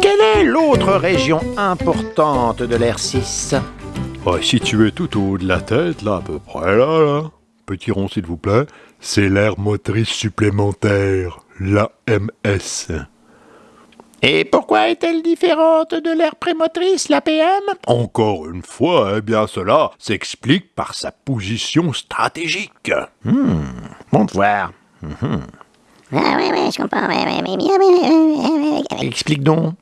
Quelle est l'autre région importante de l'air 6 Ouais, situé tout au haut de la tête, là, à peu près, là, là. Petit rond, s'il vous plaît. C'est l'air motrice supplémentaire, l'AMS. Et pourquoi est-elle différente de l'air prémotrice, la PM Encore une fois, eh bien, cela s'explique par sa position stratégique. Bon de voir. Ah oui, oui, je comprends. Oui, oui, oui. Explique donc.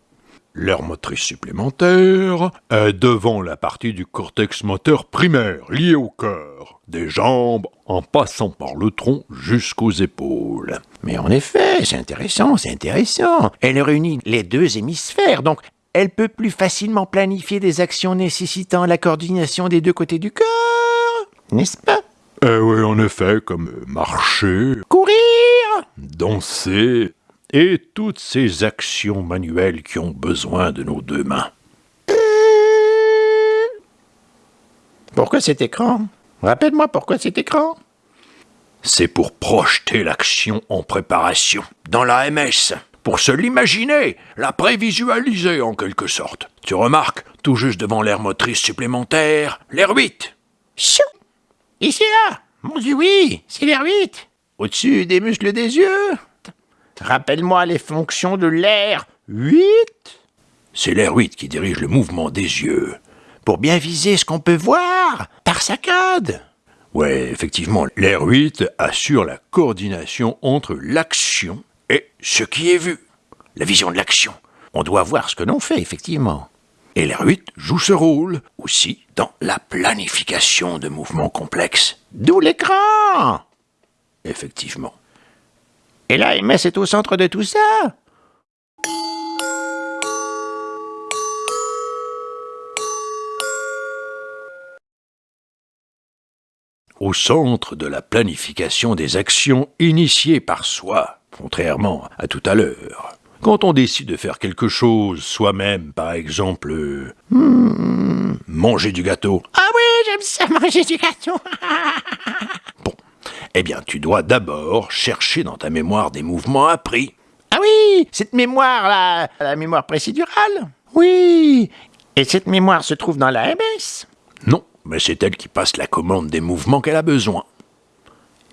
L'air motrice supplémentaire est devant la partie du cortex moteur primaire liée au cœur, des jambes en passant par le tronc jusqu'aux épaules. Mais en effet, c'est intéressant, c'est intéressant. Elle réunit les deux hémisphères, donc elle peut plus facilement planifier des actions nécessitant la coordination des deux côtés du corps. N'est-ce pas? Eh oui, en effet, comme marcher, Courir danser et toutes ces actions manuelles qui ont besoin de nos deux mains. Pourquoi cet écran? Rappelle-moi pourquoi cet écran C'est pour projeter l'action en préparation, dans la MS, pour se l'imaginer, la prévisualiser en quelque sorte. Tu remarques, tout juste devant l'air motrice supplémentaire, l'air 8. Chou Ici là Mon Dieu, oui, c'est l'air 8 Au-dessus des muscles des yeux Rappelle-moi les fonctions de l'air 8 C'est l'air 8 qui dirige le mouvement des yeux. Pour bien viser ce qu'on peut voir par saccade Ouais, effectivement, l'air 8 assure la coordination entre l'action et ce qui est vu. La vision de l'action. On doit voir ce que l'on fait, effectivement. Et l'air 8 joue ce rôle aussi dans la planification de mouvements complexes. D'où l'écran Effectivement. Et là, MS est au centre de tout ça. Au centre de la planification des actions initiées par soi, contrairement à tout à l'heure. Quand on décide de faire quelque chose soi-même, par exemple, euh, hmm, manger du gâteau, Ah oui, j'aime ça manger du gâteau. Bon, eh bien tu dois d'abord chercher dans ta mémoire des mouvements appris. Ah oui, cette mémoire-là, la mémoire précédurale Oui Et cette mémoire se trouve dans la MS Non, mais c'est elle qui passe la commande des mouvements qu'elle a besoin.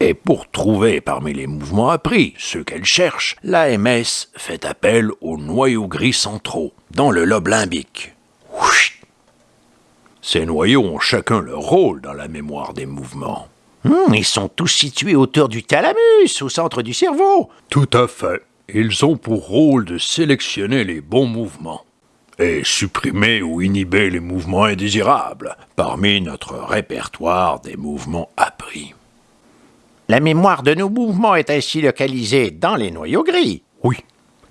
Et pour trouver parmi les mouvements appris ceux qu'elle cherche, l'AMS fait appel aux noyaux gris centraux, dans le lobe limbique. Ces noyaux ont chacun leur rôle dans la mémoire des mouvements. Hmm, Ils sont tous situés autour du thalamus, au centre du cerveau Tout à fait. Ils ont pour rôle de sélectionner les bons mouvements et supprimer ou inhiber les mouvements indésirables parmi notre répertoire des mouvements appris. La mémoire de nos mouvements est ainsi localisée dans les noyaux gris. Oui,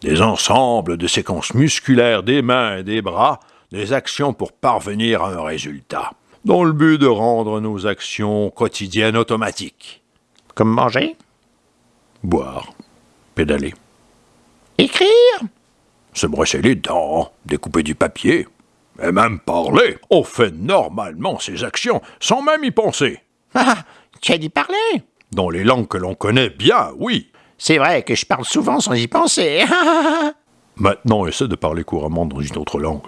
des ensembles de séquences musculaires des mains et des bras, des actions pour parvenir à un résultat, dans le but de rendre nos actions quotidiennes automatiques. Comme manger Boire, pédaler, Écrire se brosser les dents, découper du papier, et même parler. On fait normalement ces actions sans même y penser. Ah, tu as dit parler Dans les langues que l'on connaît bien, oui. C'est vrai que je parle souvent sans y penser. Maintenant, essaie de parler couramment dans une autre langue.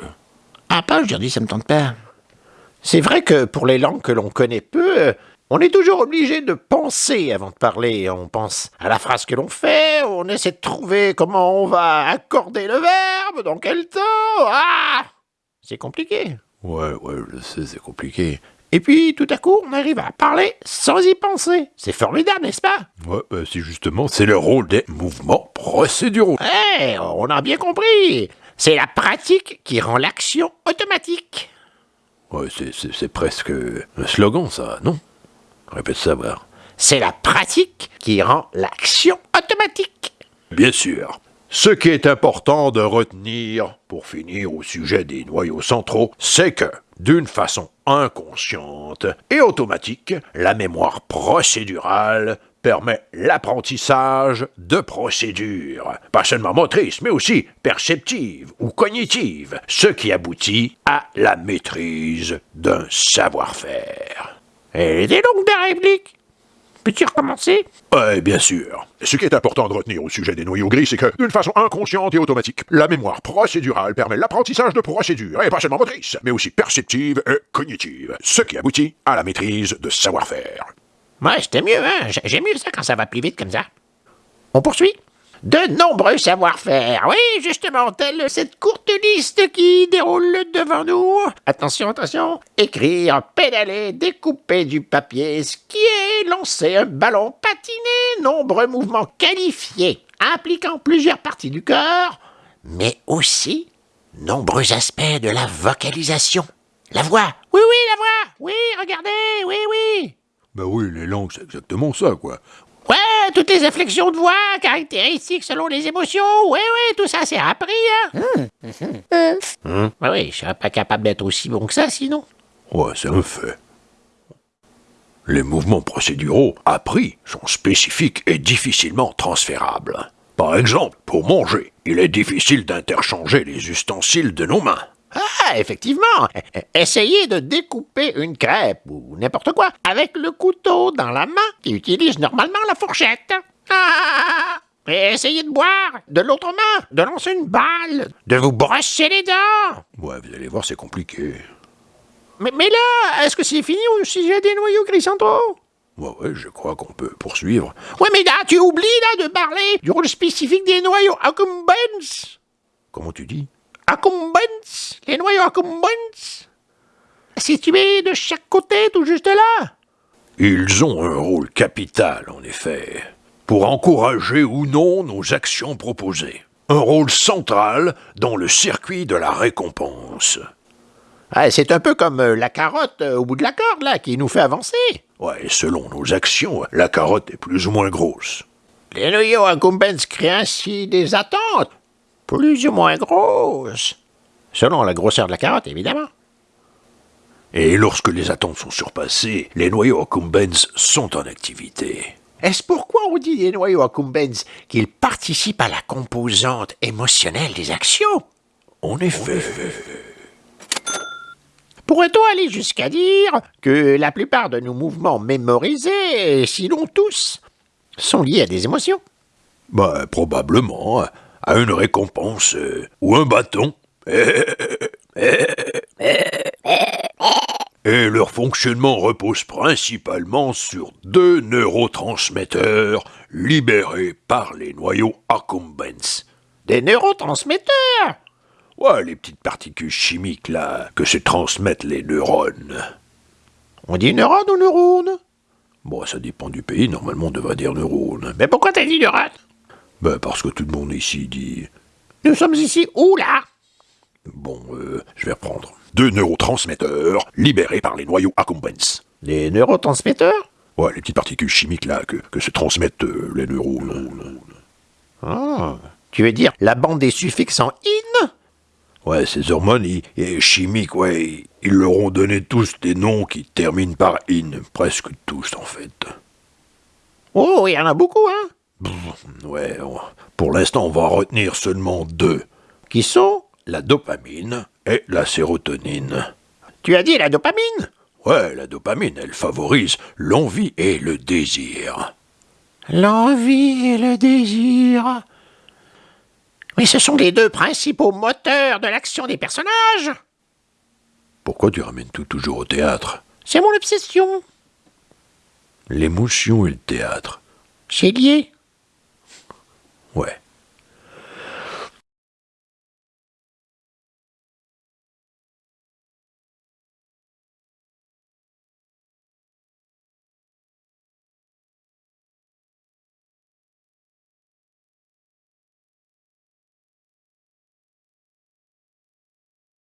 ah, pas aujourd'hui, ça me tente pas. C'est vrai que pour les langues que l'on connaît peu, euh, on est toujours obligé de penser avant de parler. On pense à la phrase que l'on fait, on essaie de trouver comment on va accorder le verbe, dans quel temps. Ah C'est compliqué. Ouais, ouais, je sais, c'est compliqué. Et puis, tout à coup, on arrive à parler sans y penser. C'est formidable, n'est-ce pas? Ouais, bah, c'est justement, c'est le rôle des mouvements procéduraux. Eh, on a bien compris. C'est la pratique qui rend l'action automatique. Ouais, c'est, c'est, c'est presque un slogan, ça, non? Répète ça, voir. C'est la pratique qui rend l'action automatique. Bien sûr. Ce qui est important de retenir, pour finir au sujet des noyaux centraux, c'est que, d'une façon inconsciente et automatique, la mémoire procédurale permet l'apprentissage de procédures, pas seulement motrices, mais aussi perceptives ou cognitives, ce qui aboutit à la maîtrise d'un savoir-faire. Elle était longue ta réplique? Peux-tu recommencer? Ouais, bien sûr. Ce qui est important de retenir au sujet des noyaux gris, c'est que, d'une façon inconsciente et automatique, la mémoire procédurale permet l'apprentissage de procédures, et pas seulement motrices, mais aussi perceptives et cognitives, ce qui aboutit à la maîtrise de savoir-faire. Ouais, c'était mieux, hein. J'ai- J'aime mieux ça quand ça va plus vite comme ça. On poursuit De nombreux savoir-faire. Oui, justement, telle cette courte liste qui déroule devant nous. Attention, attention. Écrire, pédaler, découper du papier, skier, lancer un ballon, patiner, nombreux mouvements qualifiés, impliquant plusieurs parties du corps, mais aussi nombreux aspects de la vocalisation. La voix. Oui, oui, la voix. Oui, regardez. Oui, oui. Bah oui, les langues, c'est exactement ça, quoi. Ouais, toutes les inflexions de voix, caractéristiques selon les émotions. Oui, oui, tout ça, c'est appris, hein. Hum, Ouais, oui, je serais pas capable d'être aussi bon que ça, sinon. Ouais, c'est un fait. Les mouvements procéduraux appris sont spécifiques et difficilement transférables. Par exemple, pour manger, il est difficile d'interchanger les ustensiles de nos mains. Ah, effectivement. Essayez de découper une crêpe ou n'importe quoi avec le couteau dans la main qui utilise normalement la fourchette. Ah Et essayez de boire de l'autre main, de lancer une balle, de vous brosser les dents. Ouais, vous allez voir, c'est compliqué. Mais, mais là, est-ce que c'est fini au sujet des noyaux gris centraux Ouais, ouais, je crois qu'on peut poursuivre. Ouais, mais là, tu oublies là de parler du rôle spécifique des noyaux accumbens. Comment tu dis? Accumbens, les noyaux accumbens. Situés de chaque côté, tout juste là. Ils ont un rôle capital, en effet, pour encourager ou non nos actions proposées. Un rôle central dans le circuit de la récompense. Ah, c'est un peu comme euh, la carotte euh, au bout de la corde, là, qui nous fait avancer. Ouais, selon nos actions, la carotte est plus ou moins grosse. Les noyaux accumbens créent ainsi des attentes plus ou moins grosses. Selon la grosseur de la carotte, évidemment. Et lorsque les attentes sont surpassées, les noyaux accumbens sont en activité. Est-ce pourquoi on dit des noyaux accumbens qu'ils participent à la composante émotionnelle des actions? En effet, Pourrait-on aller jusqu'à dire que la plupart de nos mouvements mémorisés, sinon tous, sont liés à des émotions? Bah, probablement à une récompense euh, ou un bâton. Et leur fonctionnement repose principalement sur deux neurotransmetteurs libérés par les noyaux accumbens. Des neurotransmetteurs? Ouais, les petites particules chimiques là que se transmettent les neurones. On dit neurone ou neurone Bon, ça dépend du pays, normalement on devrait dire neurones. Mais pourquoi t'as dit neurone? Ben parce que tout le monde ici dit... Nous sommes ici où là? Bon, euh, je vais reprendre. Deux neurotransmetteurs libérés par les noyaux accumbens. Des neurotransmetteurs? Ouais, les petites particules chimiques là que, que se transmettent euh, les neurones. Ah. Tu veux dire la bande des suffixes en in? Ouais, ces hormones ils- et chimiques, ouais, ils- ils leur ont donné tous des noms qui terminent par in, presque tous en fait. Oh, il y en a beaucoup, hein? Ouais, pour l'instant on va retenir seulement deux. Qui sont La dopamine et la sérotonine. Tu as dit la dopamine? Ouais, la dopamine, elle favorise l'envie et le désir. L'envie et le désir. Mais ce sont les deux principaux moteurs de l'action des personnages. Pourquoi tu ramènes tout toujours au théâtre? C'est mon obsession. L'émotion et le théâtre. C'est lié. Ouais.